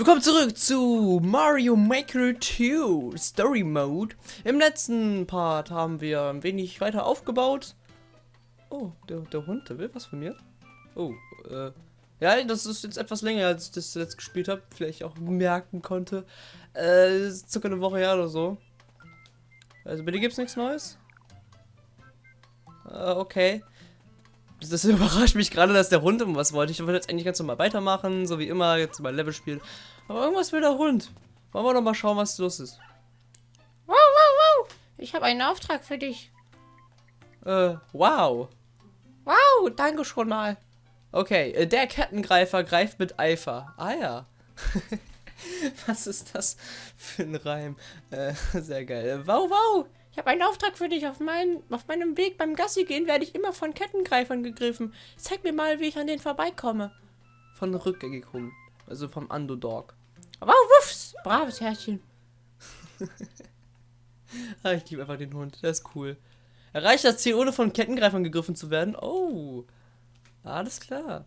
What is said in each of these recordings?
Willkommen zurück zu Mario Maker 2 Story Mode. Im letzten Part haben wir ein wenig weiter aufgebaut. Oh, der, der Hund, der will was von mir. Oh, äh, ja, das ist jetzt etwas länger, als ich das jetzt gespielt habe. Vielleicht auch merken konnte. Äh, ist circa eine Woche her oder so. Also dir gibt's nichts Neues? Äh, okay. Das überrascht mich gerade, dass der Hund um was wollte. Ich wollte jetzt eigentlich ganz normal weitermachen, so wie immer, jetzt mal Level spielen. Aber irgendwas will der Hund. Wollen wir doch mal schauen, was los ist. Wow, wow, wow. Ich habe einen Auftrag für dich. Äh, wow. Wow, danke schon mal. Okay, äh, der Kettengreifer greift mit Eifer. Ah ja. was ist das für ein Reim? Äh, sehr geil. Wow, wow. Ich habe einen Auftrag für dich. Auf, mein, auf meinem Weg beim Gassi gehen werde ich immer von Kettengreifern gegriffen. Zeig mir mal, wie ich an denen vorbeikomme. Von rückgängig Hund. Also vom Underdog. Wow, wuffs. Braves Herrchen. ah, ich liebe einfach den Hund. Der ist cool. Erreicht das Ziel, ohne von Kettengreifern gegriffen zu werden? Oh. Alles klar.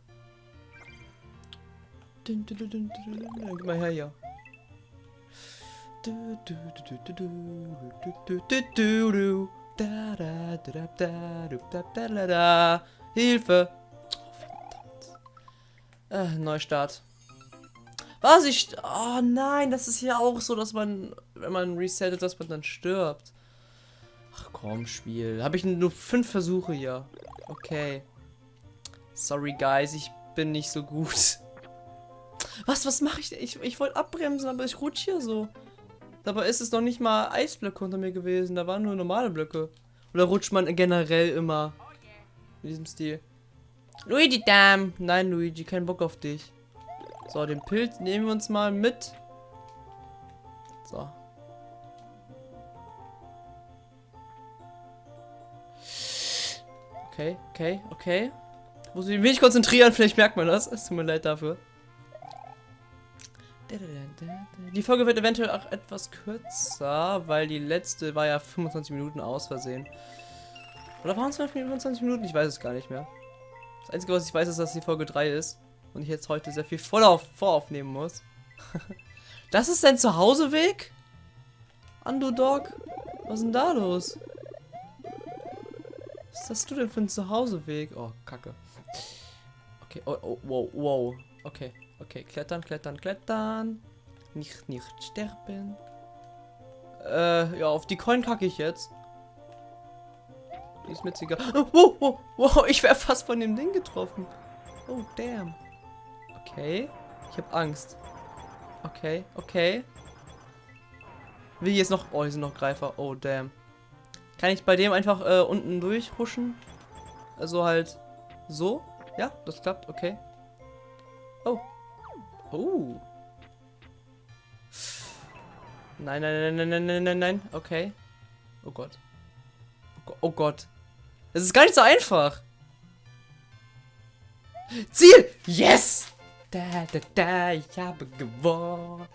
Dun, dun, dun, dun, dun. Gib mal her hier. Hilfe! Oh, verdammt. Äh, Neustart. Was ich. Oh nein, das ist ja auch so, dass man, wenn man resettet, dass man dann stirbt. Ach komm, Spiel. Habe ich nur fünf Versuche hier. Okay. Sorry, guys, ich bin nicht so gut. Was, was mache ich? Ich, ich wollte abbremsen, aber ich rutsche hier so. Dabei ist es noch nicht mal Eisblöcke unter mir gewesen. Da waren nur normale Blöcke. Oder rutscht man generell immer? In diesem Stil. Luigi, damn. Nein, Luigi, kein Bock auf dich. So, den Pilz nehmen wir uns mal mit. So. Okay, okay, okay. Muss ich mich konzentrieren, vielleicht merkt man das. Es tut mir leid dafür. Die Folge wird eventuell auch etwas kürzer, weil die letzte war ja 25 Minuten aus Versehen. Oder waren es 25 Minuten? Ich weiß es gar nicht mehr. Das Einzige, was ich weiß, ist, dass die Folge 3 ist. Und ich jetzt heute sehr viel vorauf voraufnehmen muss. das ist dein Zuhauseweg? Underdog? Was ist denn da los? Was hast du denn für ein Zuhauseweg? Oh, kacke. Okay, oh, oh, wow, wow. Okay. Okay, klettern, klettern, klettern. Nicht, nicht sterben. Äh, ja, auf die Coin kacke ich jetzt. Ist mir egal. Oh, wow, wow, ich wäre fast von dem Ding getroffen. Oh, damn. Okay. Ich habe Angst. Okay, okay. Wie jetzt noch... Oh, hier sind noch Greifer. Oh, damn. Kann ich bei dem einfach äh, unten durchhuschen? Also halt so? Ja, das klappt. Okay. Oh, Oh. Nein, nein, nein, nein, nein, nein, nein. Okay. Oh Gott. Oh Gott. Es ist gar nicht so einfach. Ziel! Yes! Da, da, da, ich habe gewonnen.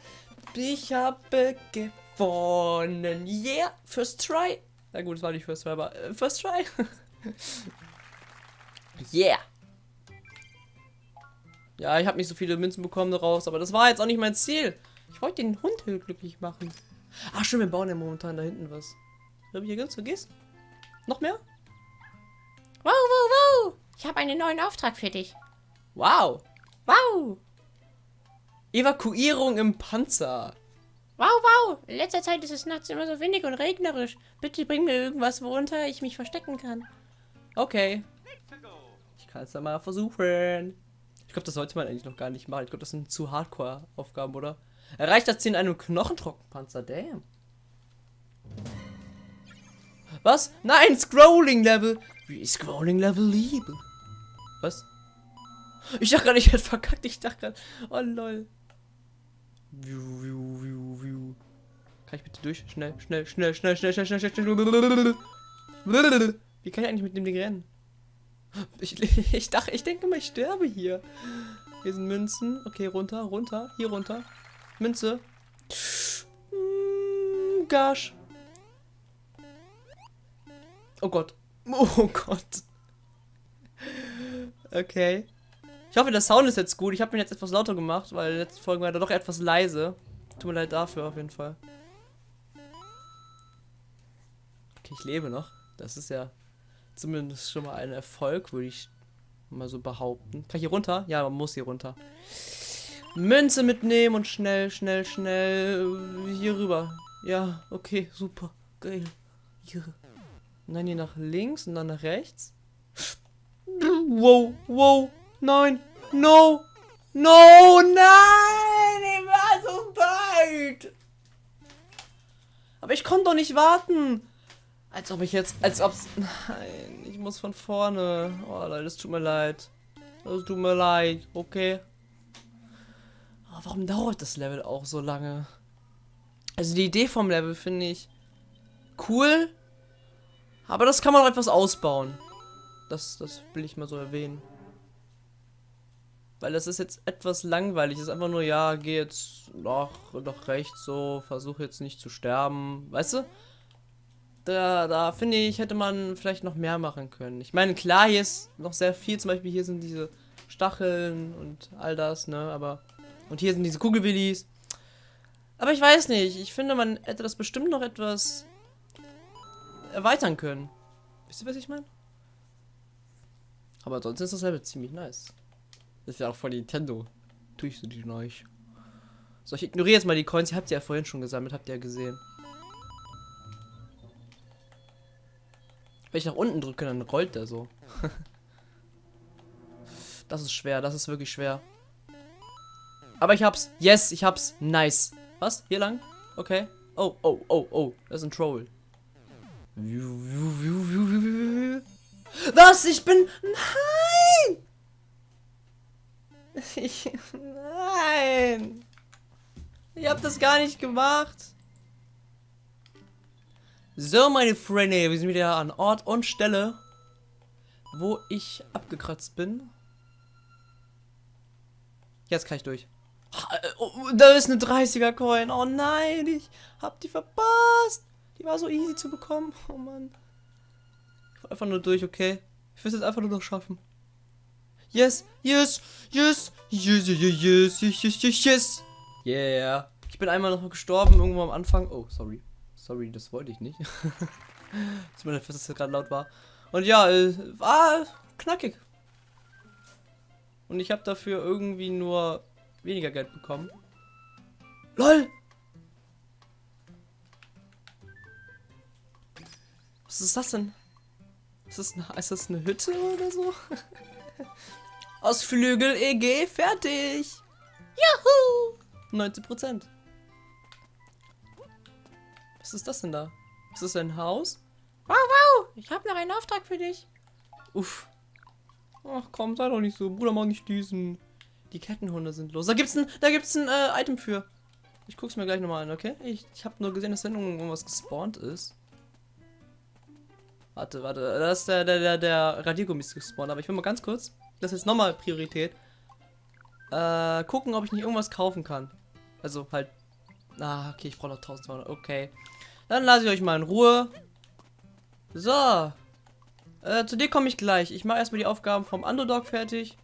Ich habe gewonnen. Yeah! First try. Na gut, es war nicht first try, aber äh, first try. yeah! Ja, ich habe nicht so viele Münzen bekommen daraus, aber das war jetzt auch nicht mein Ziel. Ich wollte den Hund glücklich machen. Ach schon, wir bauen ja momentan da hinten was. Habe ich hier ganz vergessen? Noch mehr? Wow, wow, wow. Ich habe einen neuen Auftrag für dich. Wow. Wow. Evakuierung im Panzer. Wow, wow. In letzter Zeit ist es nachts immer so windig und regnerisch. Bitte bring mir irgendwas, worunter ich mich verstecken kann. Okay. Ich kann es dann mal versuchen. Ich glaube, das sollte man eigentlich noch gar nicht machen. Ich glaube, das sind zu Hardcore-Aufgaben, oder? Erreicht das Ziel in einem Knochentrockenpanzer. Damn. Was? Nein, Scrolling-Level. Scrolling-Level liebe. Was? Ich dachte gerade, ich hätte verkackt. Ich dachte gerade, oh lol. View. Kann ich bitte durch? Schnell, schnell, schnell, schnell, schnell, schnell, schnell, schnell, schnell. Wie kann ich eigentlich mit dem Ding rennen? Ich, ich dachte, ich denke mal, ich sterbe hier. Hier sind Münzen. Okay, runter, runter, hier runter. Münze. Mm, gosh. Oh Gott. Oh Gott. Okay. Ich hoffe, der Sound ist jetzt gut. Ich habe ihn jetzt etwas lauter gemacht, weil letzte Folge war er doch etwas leise. Tut mir leid dafür auf jeden Fall. Okay, ich lebe noch. Das ist ja zumindest schon mal ein Erfolg, würde ich mal so behaupten. Kann ich hier runter? Ja, man muss hier runter. Münze mitnehmen und schnell, schnell, schnell hier rüber. Ja, okay, super. Geil. Hier. Und dann hier nach links und dann nach rechts. Wow, wow, nein, no, no, nein, ich war so weit. Aber ich konnte doch nicht warten. Als ob ich jetzt, als ob's, nein, ich muss von vorne. Oh Leute, es tut mir leid. Es tut mir leid, okay. Aber warum dauert das Level auch so lange? Also die Idee vom Level finde ich cool, aber das kann man auch etwas ausbauen. Das, das will ich mal so erwähnen. Weil das ist jetzt etwas langweilig. Es ist einfach nur, ja, geh jetzt nach, nach rechts so, versuche jetzt nicht zu sterben. Weißt du? Da, da finde ich, hätte man vielleicht noch mehr machen können. Ich meine, klar, hier ist noch sehr viel. Zum Beispiel hier sind diese Stacheln und all das, ne? Aber. Und hier sind diese Kugelwillis. Aber ich weiß nicht. Ich finde, man hätte das bestimmt noch etwas erweitern können. Wisst ihr, was ich meine? Aber sonst ist das Level ziemlich nice. Das ist ja auch von Nintendo. Tue ich so die neu. So, ich ignoriere jetzt mal die Coins. Ihr habt ja vorhin schon gesammelt, habt ihr ja gesehen. Wenn ich nach unten drücke, dann rollt der so. das ist schwer, das ist wirklich schwer. Aber ich hab's. Yes, ich hab's. Nice. Was? Hier lang? Okay. Oh, oh, oh, oh. Das ist ein Troll. Was? Ich bin... Nein! Ich... Nein! Ich hab das gar nicht gemacht. So, meine Freunde, wir sind wieder an Ort und Stelle, wo ich abgekratzt bin. Jetzt kann ich durch. Da ist eine 30er Coin. Oh nein, ich hab die verpasst. Die war so easy zu bekommen. Oh Mann. Ich war einfach nur durch, okay? Ich will es jetzt einfach nur noch schaffen. Yes, yes, yes, yes, yes, yes, yes, yes, yes, yes. Yeah. Ich bin einmal noch gestorben, irgendwo am Anfang. Oh, sorry. Sorry, das wollte ich nicht. Mir leid, dass das gerade laut war. Und ja, äh, war knackig. Und ich habe dafür irgendwie nur weniger Geld bekommen. LOL! Was ist das denn? Ist das, eine, ist das eine Hütte oder so? Ausflügel EG fertig! Juhu! 90 Prozent. Was ist das denn da? Ist das ein Haus? Wow, wow! Ich habe noch einen Auftrag für dich. Uff. Ach komm, sei doch nicht so. Bruder, mach nicht diesen. Die Kettenhunde sind los. Da gibt's ein, da gibt's ein äh, Item für. Ich guck's mir gleich nochmal an, okay? Ich, ich habe nur gesehen, dass da irgendwas gespawnt ist. Warte, warte. Da ist der, der, der, der Radiergummis gespawnt. Aber ich will mal ganz kurz. Das ist nochmal Priorität. Äh, gucken, ob ich nicht irgendwas kaufen kann. Also halt. Ah, okay, ich brauche noch 1200. Okay. Dann lasse ich euch mal in Ruhe. So. Äh, zu dir komme ich gleich. Ich mache erstmal die Aufgaben vom Underdog fertig.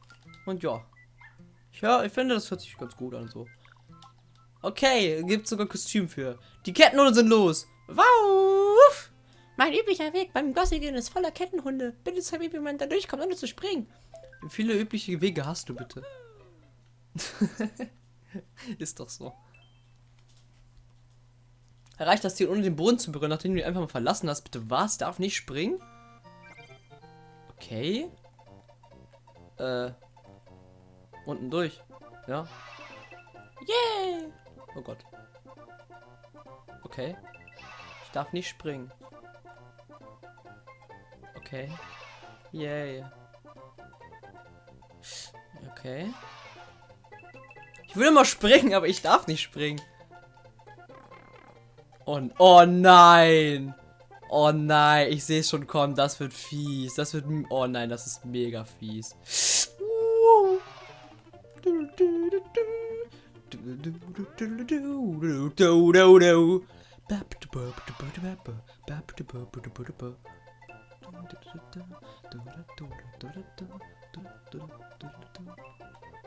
Und ja. Ich, hör, ich finde, das hört sich ganz gut an so. Okay, gibt sogar Kostüm für. Die Kettenhunde sind los. Wow! Mein üblicher Weg beim Gossi gehen ist voller Kettenhunde. Bitte zeig mir, wie man da durchkommt, ohne zu springen. Wie viele übliche Wege hast du bitte? ist doch so. Erreicht das Ziel, ohne den Boden zu berühren, nachdem du ihn einfach mal verlassen hast. Bitte was? Darf nicht springen? Okay. Äh. Unten durch. Ja. Yay! Oh Gott. Okay. Ich darf nicht springen. Okay. Yay. Okay. Ich will immer springen, aber ich darf nicht springen. Und oh nein. Oh nein, ich sehe es schon kommen. Das wird fies. Das wird. Oh nein, das ist mega fies.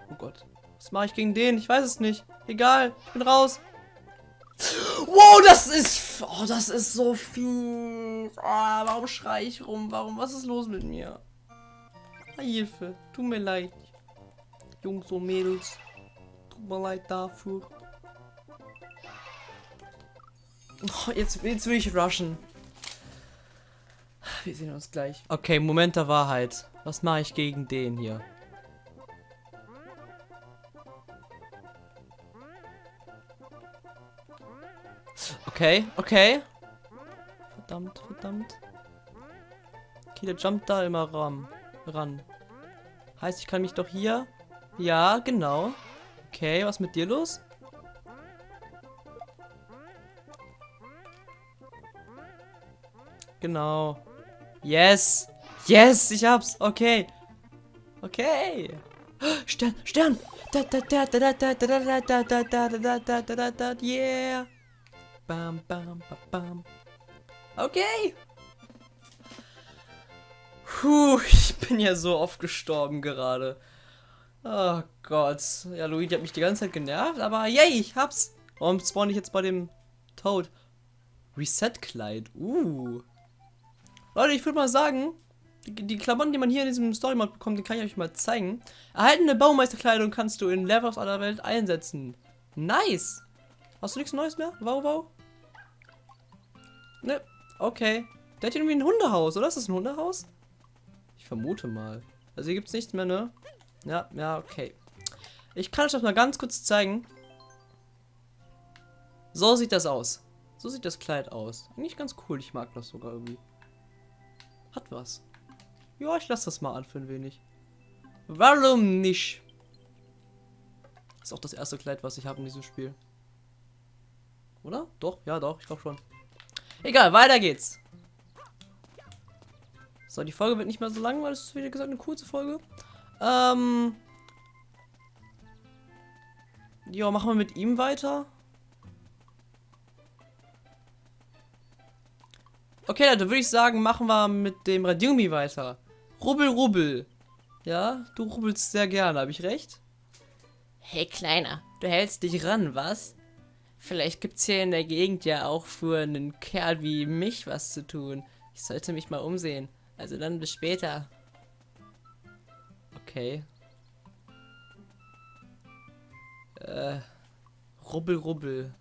Oh Gott. Was mache ich gegen den? Ich weiß es nicht. Egal, ich bin raus. Wow, das ist... Oh, das ist so viel. Oh, warum schreie ich rum? Warum? Was ist los mit mir? Hilfe. Tut mir leid. Jungs und Mädels. Tut mir leid dafür. Oh, jetzt, jetzt will ich rushen. Wir sehen uns gleich. Okay, Moment der Wahrheit. Was mache ich gegen den hier? Okay, okay. Verdammt, verdammt. Okay, der jumpt da immer ran. ran. Heißt, ich kann mich doch hier... Ja, genau. Okay, was mit dir los? Genau. Yes. Yes, ich hab's. Okay. Okay. Stern, Stern. Yeah. Bam, bam, bam, bam. Okay. Puh, ich bin ja so oft gestorben gerade. Oh Gott. Ja, Luigi hat mich die ganze Zeit genervt, aber yay, ich hab's. Warum spawn ich jetzt bei dem Toad? Reset-Kleid. Uh. Leute, ich würde mal sagen, die, die, Klamotten, die man hier in diesem Story-Mod bekommt, die kann ich euch mal zeigen. Erhaltene Baumeisterkleidung kannst du in Levels aller Welt einsetzen. Nice. Hast du nichts Neues mehr? Wow, wow. Ne, okay. Der hat irgendwie ein Hundehaus, oder? Ist das ein Hundehaus? Ich vermute mal. Also hier gibt es nichts mehr, ne? Ja, ja, okay. Ich kann euch das mal ganz kurz zeigen. So sieht das aus. So sieht das Kleid aus. Eigentlich ganz cool. Ich mag das sogar irgendwie. Hat was. Ja, ich lasse das mal an für ein wenig. Warum nicht? ist auch das erste Kleid, was ich habe in diesem Spiel. Oder? Doch, ja doch, ich glaube schon. Egal, weiter geht's. So, die Folge wird nicht mehr so lang, weil es ist, wie gesagt, eine kurze Folge. Ähm. Ja, machen wir mit ihm weiter. Okay, Leute, würde ich sagen, machen wir mit dem Radiumi weiter. Rubbel, rubbel. Ja, du rubbelst sehr gerne, habe ich recht? Hey, Kleiner, du hältst dich ran, was? Vielleicht gibt's hier in der Gegend ja auch für einen Kerl wie mich was zu tun. Ich sollte mich mal umsehen. Also dann bis später. Okay. Äh, rubbel, rubbel.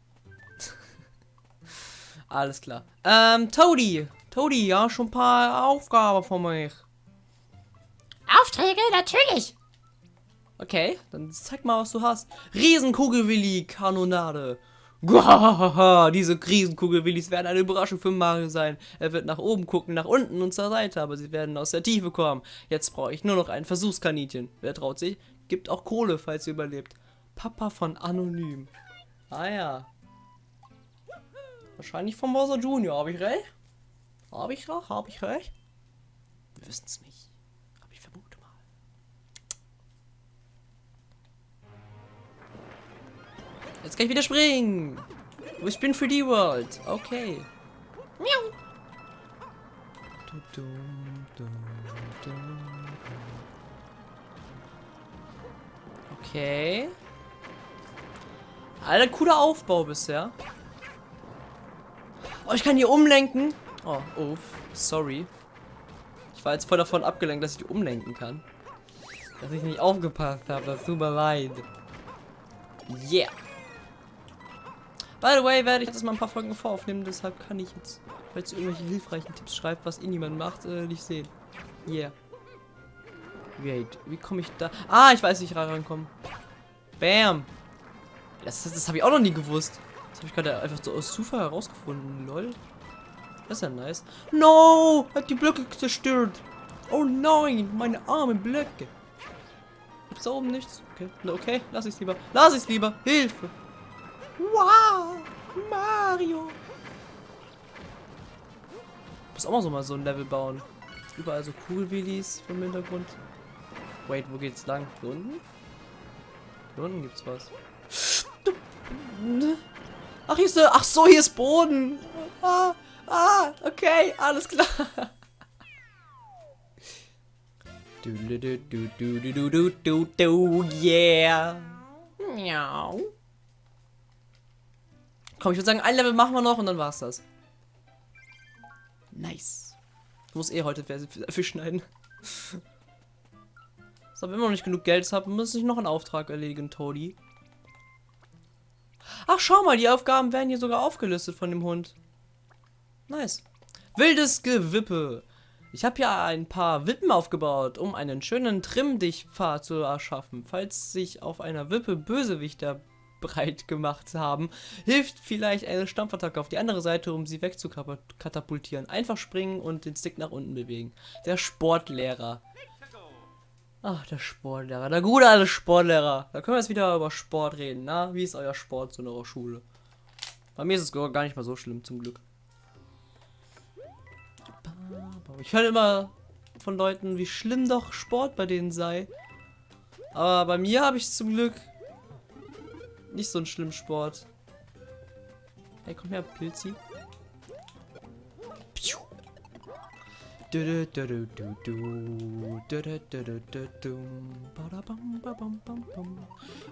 Alles klar. Ähm, Toadie. Toadie, ja, schon ein paar Aufgaben von mich. Aufträge? Natürlich. Okay, dann zeig mal, was du hast. Riesenkugelwilli, Kanonade. Gwahaha, diese Riesenkugelwillis werden eine Überraschung für Mario sein. Er wird nach oben gucken, nach unten und zur Seite, aber sie werden aus der Tiefe kommen. Jetzt brauche ich nur noch ein Versuchskaninchen. Wer traut sich? Gibt auch Kohle, falls sie überlebt. Papa von Anonym. Ah ja. Wahrscheinlich von Bowser Junior. Habe ich recht? Habe ich recht? Habe ich recht? Wir wissen es nicht. Jetzt kann ich wieder springen. Ich bin für die World. Okay. Miau. Okay. Alter, cooler Aufbau bisher. Oh, ich kann hier umlenken. Oh, uff. Sorry. Ich war jetzt voll davon abgelenkt, dass ich die umlenken kann. Dass ich nicht aufgepasst habe. Das tut mir leid. Yeah. By the way, werde ich jetzt mal ein paar Folgen voraufnehmen. Deshalb kann ich jetzt, falls ihr irgendwelche hilfreichen Tipps schreibt, was eh niemand macht, äh, nicht sehen. Yeah. Wait, wie komme ich da? Ah, ich weiß, wie ich rankomme. Bam. Das, das, das habe ich auch noch nie gewusst. Das habe ich gerade einfach so aus Zufall herausgefunden. Lol. Das ist ja nice. No! Hat die Blöcke zerstört. Oh nein, meine armen Blöcke. Gibt's da oben nichts? Okay, okay, lass ich's lieber. Lass ich's lieber. Hilfe. Wow, Mario. Ich muss auch mal so mal so ein Level bauen. Überall so Cool-Wheelies vom Hintergrund. Wait, wo geht's lang? Hier unten? Hier unten gibt's was. Ach, hier ist, ach so, hier ist Boden. Ah, ah, okay, alles klar. Du, du, du, du, du, du, du, du, du, yeah. Miau. Komm, ich würde sagen, ein Level machen wir noch und dann war's das. Nice. Ich muss eh heute Fisch schneiden. So, wenn wir noch nicht genug Geld haben, muss ich noch einen Auftrag erledigen, Todi. Ach, schau mal, die Aufgaben werden hier sogar aufgelistet von dem Hund. Nice. Wildes Gewippe. Ich habe ja ein paar Wippen aufgebaut, um einen schönen Trimmdichtpfad zu erschaffen. Falls sich auf einer Wippe Bösewichter breit gemacht haben, hilft vielleicht eine Stampfattacke auf die andere Seite, um sie wegzukatapultieren. Einfach springen und den Stick nach unten bewegen. Der Sportlehrer. Ach, der Sportlehrer. Der gute alte Sportlehrer. Da können wir jetzt wieder über Sport reden. Na, wie ist euer Sport so in eurer Schule? Bei mir ist es gar nicht mal so schlimm, zum Glück. Ich höre immer von Leuten, wie schlimm doch Sport bei denen sei. Aber bei mir habe ich zum Glück nicht so einen schlimmen Sport. Hey, komm her, Pilzi.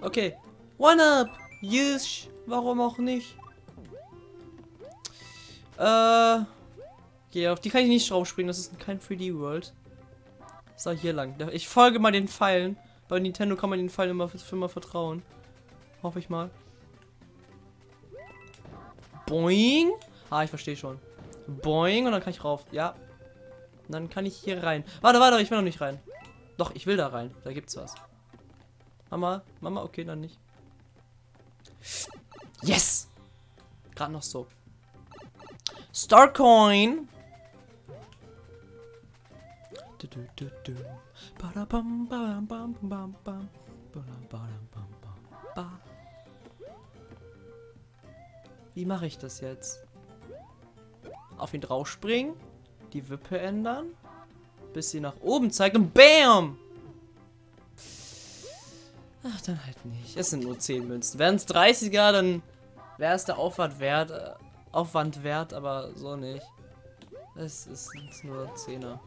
Okay. One up! Yes! Warum auch nicht? Äh. Okay, auf die kann ich nicht draufspringen, das ist kein 3D-World. So, hier lang. Ich folge mal den Pfeilen. Bei Nintendo kann man den Pfeilen immer immer vertrauen. Hoffe ich mal. Boing. Ah, ich verstehe schon. Boing und dann kann ich rauf. Ja. Und dann kann ich hier rein. Warte, warte, ich will noch nicht rein. Doch, ich will da rein. Da gibt's was. Mama, Mama, okay, dann nicht. Yes! Gerade noch so. Starcoin. Wie mache ich das jetzt? Auf ihn drauf springen, die Wippe ändern, bis sie nach oben zeigt und BAM! Ach, dann halt nicht. Es sind nur 10 Münzen. Wären es 30er, dann wäre es der Aufwand wert, äh, Aufwand wert, aber so nicht. Es ist nur 10er.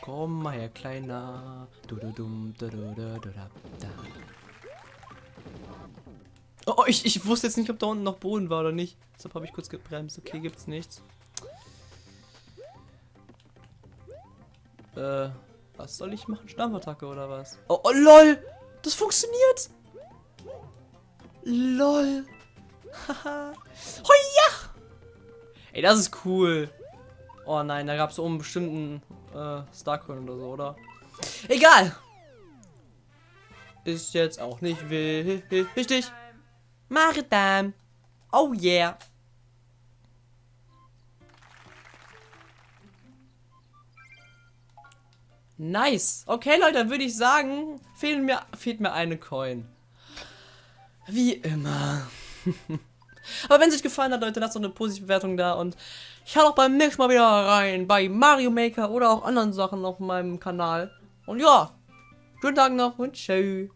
Komm mal her, Kleiner. Oh, ich, ich wusste jetzt nicht, ob da unten noch Boden war oder nicht. Deshalb habe ich kurz gebremst. Okay, gibt's nichts. Äh, was soll ich machen? Stampfattacke oder was? Oh, oh, lol! Das funktioniert! Lol! Haha! Ey, das ist cool. Oh nein, da gab es oben bestimmten äh, Starcoin oder so, oder? Egal! Ist jetzt auch nicht wichtig. Maritim! Oh yeah! Nice. Okay, Leute, dann würde ich sagen, fehlen mir, fehlt mir eine Coin. Wie immer. Aber wenn es euch gefallen hat, Leute, lasst doch eine positive Bewertung da und schaut auch beim nächsten Mal wieder rein bei Mario Maker oder auch anderen Sachen auf meinem Kanal. Und ja, schönen Tag noch und tschüss.